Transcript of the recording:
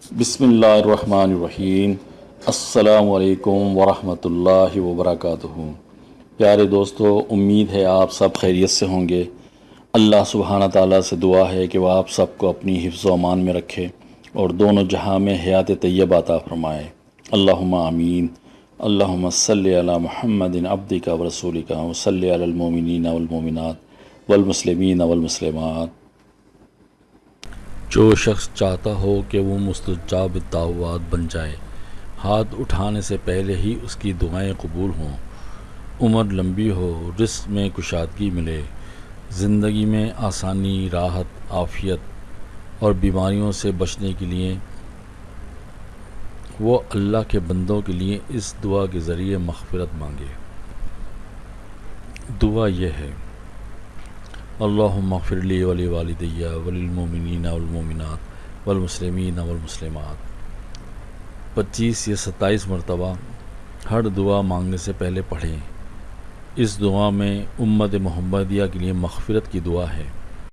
بسم اللہ الرحمن الرحیم۔ السلام علیکم ورحمۃ اللہ وبرکاتہ۔ پیارے دوستو، امید ہے آپ سب خیریت سے ہوں گے۔ اللہ سبحانہ تعالیٰ سے دعا ہے کہ وہ آپ سب کو اپنی حفظ و امان میں رکھے اور دونوں جہاں میں حیات طیب عطا فرمائے۔ اللہم آمین۔ اللہم صلی علی محمد عبد کا و رسول کا وصلی علی المومنین والمومنات والمسلمین والمسلمات۔ جو شخص چاہتا ہو کہ وہ مستجاب دعوات بن جائے، ہاتھ اٹھانے سے پہلے ہی اس کی دعائیں قبول ہوں۔ عمر لمبی ہو، رزق میں کشادگی ملے، زندگی میں آسانی، راحت، عافیت اور بیماریوں سے بچنے کے لیے وہ اللہ کے بندوں کے لیے اس دعا کے ذریعے مغفرت مانگے۔ دعا یہ ہے اللهم اغفر لي ولی والدیہ وللمومنین والمومنات والمسلمین والمسلمات پچیس یا ستائیس مرتبہ ہر دعا مانگنے سے پہلے پڑھیں۔ اس دعا میں امت محمدیہ کے لیے مغفرت کی دعا ہے۔